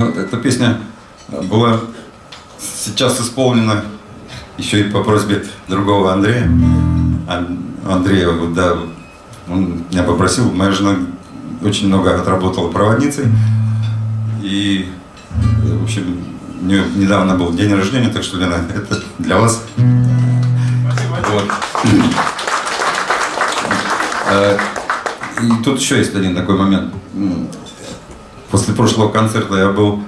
Эта песня была сейчас исполнена еще и по просьбе другого Андрея. Ан- Андрея, да, он меня попросил, моя жена очень много отработала проводницей. И, э, в общем, у нее недавно был день рождения, так что, Лена, это для вас. Вот. Э, И тут еще есть один такой момент. Прошлого концерта я был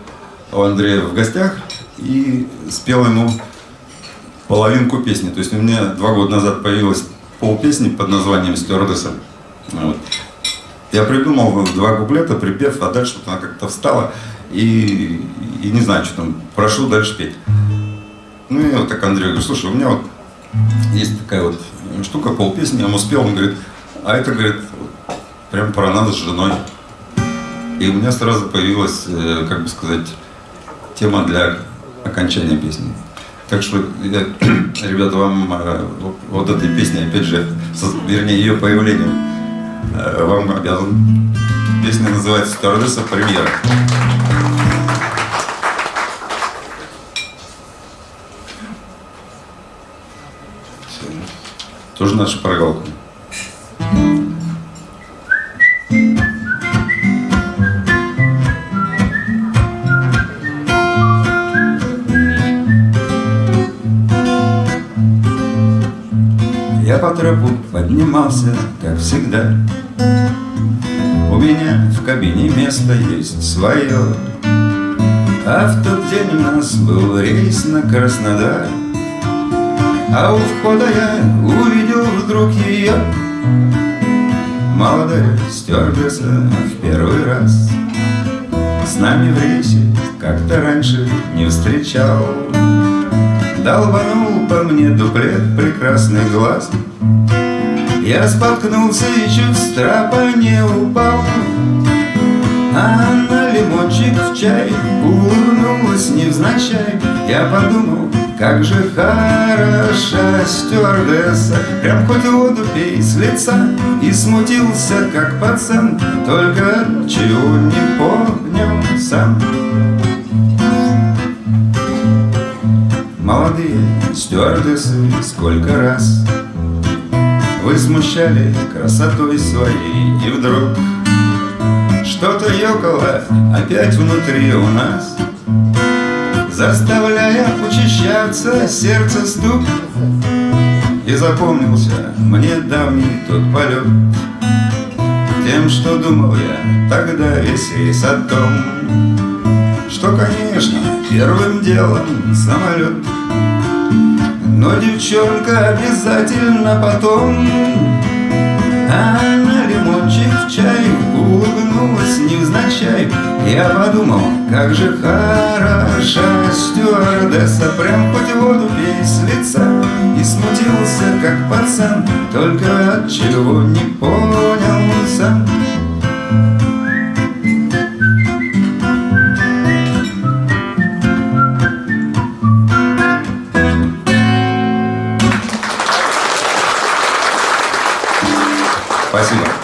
у Андрея в гостях и спел ему половинку песни. То есть у меня два года назад появилась полпесни под названием «Стюардесса». Вот. Я придумал два куплета, припев, а дальше вот она как-то встала и, и не знаю, что там, прошу дальше петь. Ну и вот так Андрей говорит, слушай, у меня вот есть такая вот штука, полпесни, я ему спел, он говорит, а это, говорит, прям про нас с женой. И у меня сразу появилась, э, как бы сказать, тема для окончания песни. Так что, я, ребята, вам э, вот- этой песни, опять же, со- вернее, ее появлением, э, вам обязан. Песня называется «Стюардесса. Премьера». Тоже наша прогалка. По тропу поднимался, как всегда. У меня в кабине место есть свое. А в тот день у нас был рейс на Краснодар. А у входа я увидел вдруг ее Молодая стюардесса в первый раз С нами в рейсе как-то раньше не встречал Долбанул по мне дуплет прекрасный глаз. Я споткнулся и чуть с трапа не упал. А она лимончик в чай улыбнулась невзначай. Я подумал, как же хороша стюардесса. Прям хоть воду пей с лица И смутился, как пацан. Только чего не понял сам Молодые стюардессы, сколько раз Вы смущали красотой своей И вдруг что-то ёкало опять внутри у нас Заставляя учащаться сердце стук. И запомнился мне давний тот полет Тем, что думал я тогда весь рейс о том Что, конечно, первым делом самолет. Но девчонка обязательно потом А на лимончик в чай улыбнулась невзначай. Я подумал, как же хороша стюардесса Прям хоть воду пей с лица. И смутился, как пацан Только от чего не понял сам Спасибо.